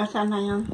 Nasaan na yan?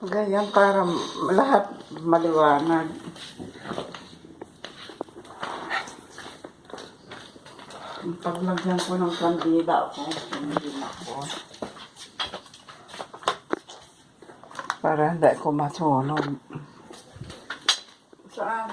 Ganyan para lahat maliwanag. Paglagyan ko ng kandila ako, hindi ako. Para hindi ko masunog. Saan?